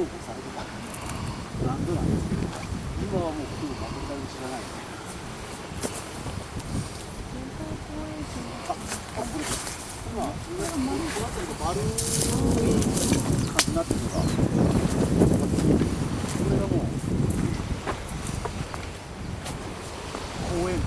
重宝されてたブランドなんですけど今はもうほとんど全く誰も知らないああこれ今この辺りが丸い感じになってるのがこれがもう公園